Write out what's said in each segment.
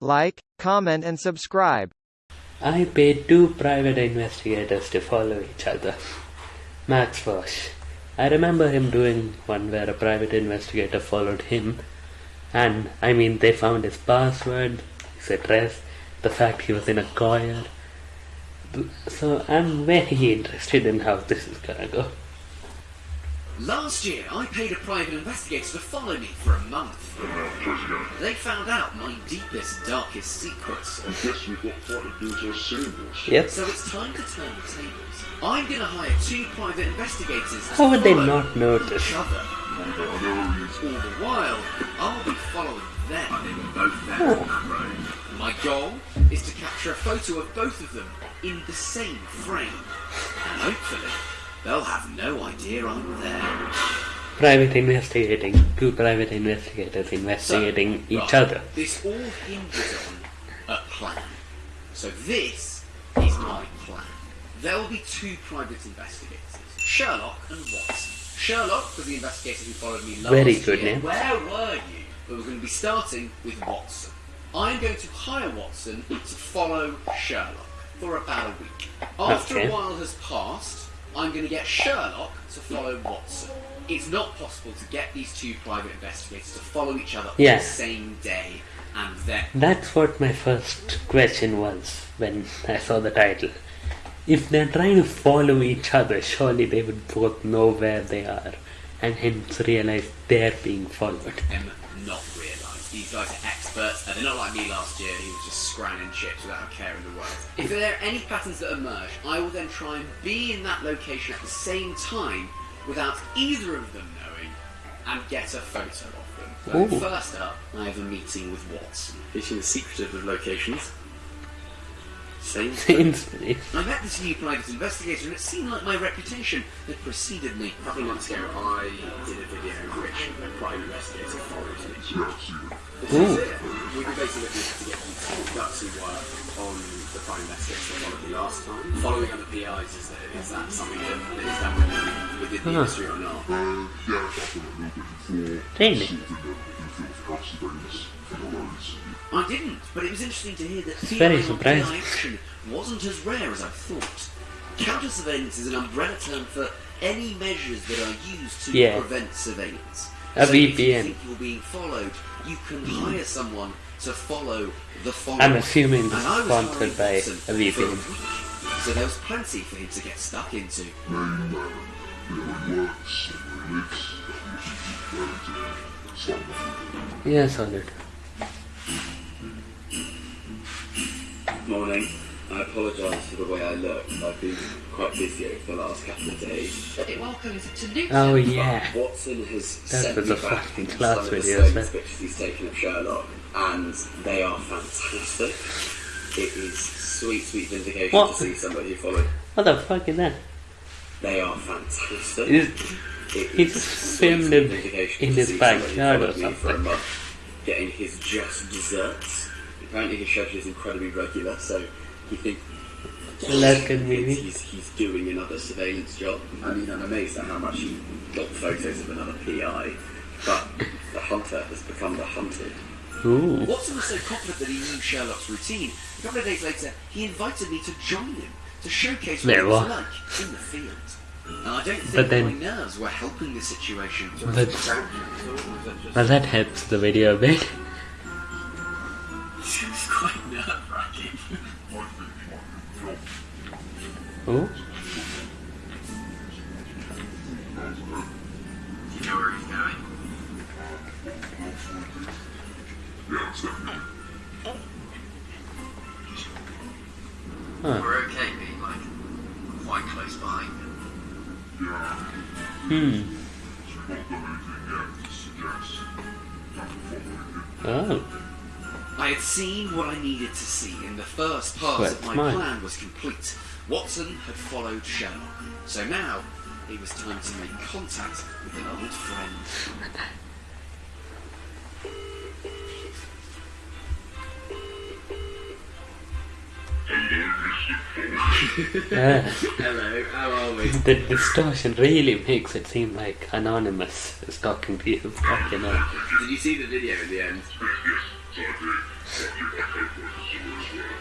like, comment and subscribe. I paid two private investigators to follow each other. Max Fosh. I remember him doing one where a private investigator followed him, and I mean, they found his password, his address, the fact he was in a choir. So I'm very interested in how this is gonna go. Last year, I paid a private investigator to follow me for a month. They found out my deepest, darkest secrets. I guess we've got quite a bit of symbols. Yep. So it's time to turn the tables. I'm going to hire two private investigators to How would they not notice? each other. All the while, I'll be following them. They were both there on that road. My goal is to capture a photo of both of them in the same frame. And hopefully, they'll have no idea I'm there. Private investigating, two private investigators investigating So, each right, other. This all hinges on a plan. So this is my plan. There will be two private investigators, Sherlock and Watson. Sherlock was the investigator who followed me last Very good year. name. Where were you? But we're going to be starting with Watson. I'm going to hire Watson to follow Sherlock for about a week. After Okay. a while has passed, I'm going to get Sherlock to follow Watson. It's not possible to get these two private investigators to follow each other Yeah. on the same day and then. That's what my first question was when I saw the title. If they're trying to follow each other, surely they would both know where they are and hence realize they're being followed. them not realise. These guys are experts, and they're not like me last year who was just scranning chips without a care in the world. If there are any patterns that emerge, I will then try and be in that location at the same time without either of them knowing and get a photo of them. Ooh. So first up, I have a meeting with Watson. Fishing the secretive of locations. Same Instantly. I met this new private investigator and it seemed like my reputation had preceded me. A couple of months ago, I did a video in which a private investigator followed me. Ooh. We were basically looking to get some gutsy work on the prime investigators that followed me last time. Following other PIs, is that, is that something that is done within, within the Huh. industry or not? Uh, yeah, I've done it a little bit before. Really? Sorting out infield surveillance for the roads. I didn't, but it was interesting to hear that It's PI very surprising. PI action wasn't as rare as I thought. Counter surveillance is an umbrella term for any measures that are used to Yeah. prevent surveillance. A so If you think you're being followed, you can hire someone to follow the follower. I'm assuming this And I is was sponsored by Watson a for VPN. week, So there was plenty for him to get stuck into. Name, you know, where he works, where he lives, usually where to start off with. Yeah, solid. Morning. I apologise for the way I look. I've been quite busy over the last couple of days. Welcome to Luke. Oh yeah. Watson has That sent was me a back fucking some class of the video, isn't it? pictures he's taken of Sherlock, and they are fantastic. It is sweet, sweet vindication What? to see somebody who followed. What the fuck is that? They are fantastic. Is- It he just filmed sweet it vindication in his see somebody who backyard or followed me For a something. getting his just desserts. Apparently his schedule is incredibly regular, so you think Well, that's good. He's, he's doing another surveillance job. I mean, I'm amazed at how much he got photos of another PI, but the hunter has become the hunted. Ooh. Watson was so confident that he knew Sherlock's routine. A couple of days later, he invited me to join him to showcase what Wait, it was like in the field. And I don't think But then- my nerves were helping the situation. But, but that helps the video a bit. Definitely. Huh. We're okay being like quite close behind him. Yeah, Hmm. I had seen what I needed to see, and the first part Well, of my mine. plan was complete. Watson had followed Sherlock, so now it was time to make contact with an old friend. Yeah. Hello, how are we? The distortion really makes it seem like Anonymous is talking to you. Fucking hell. Did you see the video in the end? Yes, so I.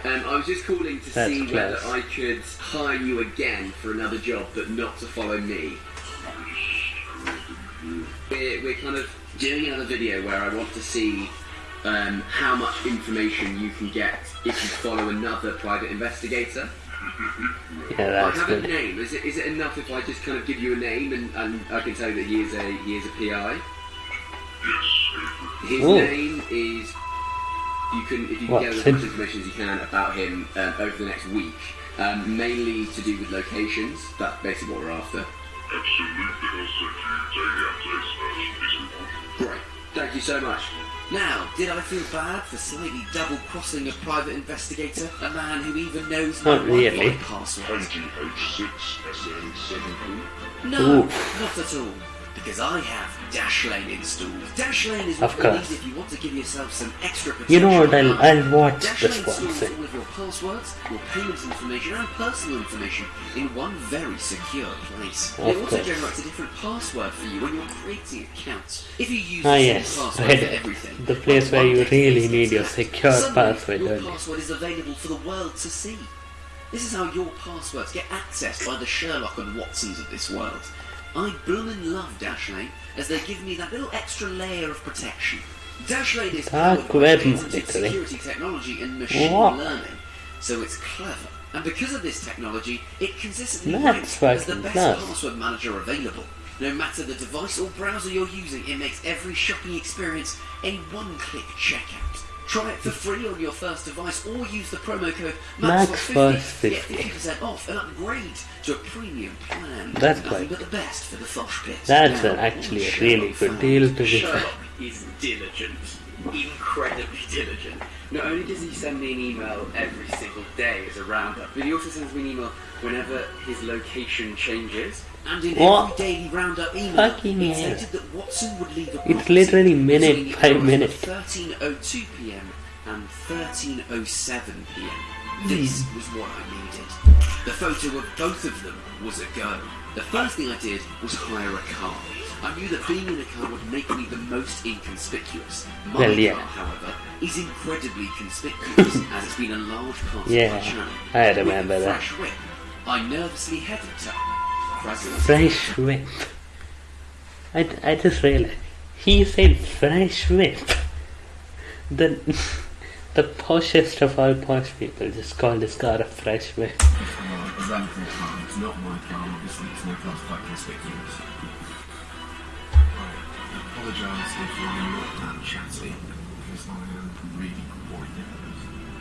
Um, I was just calling to That's see class. whether I could hire you again for another job, but not to follow me. We're, we're kind of doing another video where I want to see um, how much information you can get if you follow another private investigator. Yeah, that's I that's have a name. Is it, is it enough if I just kind of give you a name and, and I can tell you that he is a he is a PI? His Ooh. name is. You can if you can What? get as much information as you can about him um, over the next week, um, mainly to do with locations. That's basically what we're after. Absolutely, I'll send you daily updates as soon as we want. Great. Thank you so much. Now, did I feel bad for slightly double crossing a private investigator, a man who even knows my Not really. Password? No, Oof. not at all. Because I have Dashlane installed. Dashlane is Of what you need course. if you want to give yourself some extra protection. You know what? I'll. I'll watch Dashlane this one stores all of your passwords, your payment information, and personal information in one very secure place. Of it also course. generates a different password for you when you're creating accounts. If you use Ah, the yes, password right. for everything, The place where you really need your secure password, Your password is available for the world to see. This is how your passwords get accessed by the Sherlock and Watsons of this world. I bloomin' love Dashlane, as they give me that little extra layer of protection. Dashlane is powered by security technology and machine What? learning, so it's clever. And because of this technology, it consistently ranks as the best class. password manager available. No matter the device or browser you're using, it makes every shopping experience a one-click checkout. Try it for free on your first device or use the promo code Max MAXFOSH50 get 50. 50% off and upgrade to a premium plan. That's quite- but the best for the Fosh pit. That's Now, actually a really good deal to be fair. is diligent. Incredibly diligent. Not only does he send me an email every single day as a roundup, but he also sends me an email whenever his location changes. And in What? every daily roundup email, Fucking he hell. stated that Watson would leave a It's literally minute by minute. 13.02 pm and 13.07 pm. Hmm. This was what I needed. The photo of both of them was a go. The first thing I did was hire a car. I knew that being in a car would make me the most inconspicuous. My Well, yeah. car, however, is incredibly conspicuous as it's been a large part Yeah, of my channel. I With remember a that. fresh whip, I nervously headed to Crazzles. Fresh whip. I, I just realized he said fresh whip. The the poshest of all posh people just called his car a fresh whip.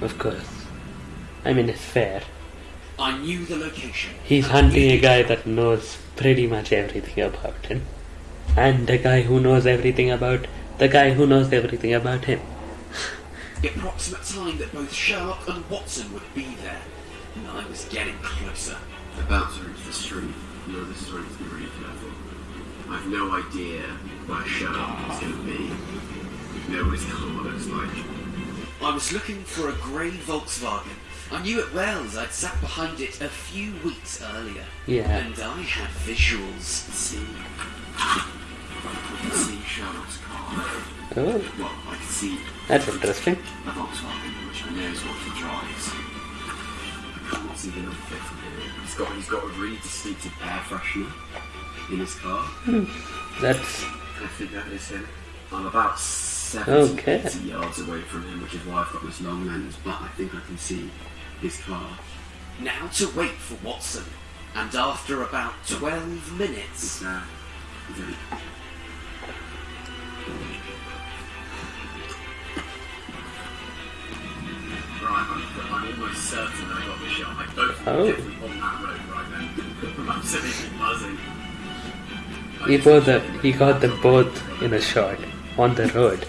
Of course. I mean, it's fair. I knew the location. He's hunting a guy that knows pretty much everything about him. And the guy who knows everything about the guy who knows everything about him. The approximate time that both Sherlock and Watson would be there. And I was getting closer. About to reach the street. You know, this is where it's going to be really careful. I've no idea where Sherlock is going to be. We know what his car looks like. I was looking for a grey Volkswagen. I knew it well as I'd sat behind it a few weeks earlier. Yeah. And I had visuals. See, I can see car. Oh, Well, I can see that's interesting. a Volkswagen, which I know is what he drives. I can't see the number plate from here. He's got, he's got a really distinctive air freshener in his car. Hmm. That's I think that is him. I'm about 70 Okay. 80 yards away from him, which is why I've got this long lens, but I think I can see his car. Now to wait for Watson. And after about 12 minutes, It's there. Right, I'm, I'm almost certain I got the shot. I both Oh. definitely on that road right then. I'm absolutely buzzing. he both the, he got them both in a shot on the road.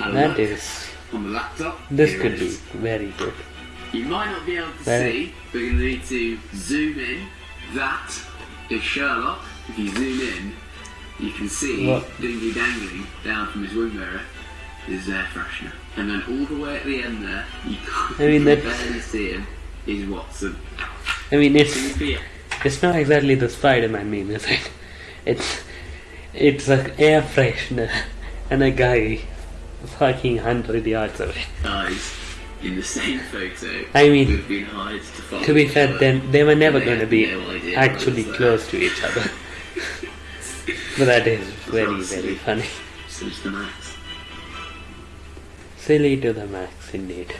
and That on the laptop, this here could be very good. You might not be able to Very- see, but to need to zoom in. That is Sherlock. If you zoom in, you can see What? dingy dangling down from his wing mirror is air freshener. And then all the way at the end there, you can't I mean, barely see him, is Watson. I mean, it's it's not exactly the Spider-Man meme, is it? It's it's an air freshener and a guy fucking hundred yards away. Guys, in the same photo. I mean, who've been hired to be fair, then they were never going to be no actually close to each other. but that is very, very funny. Since the max. Silly to the max, indeed.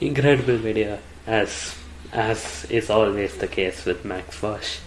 Incredible video, as as is always the case with Max Fosh.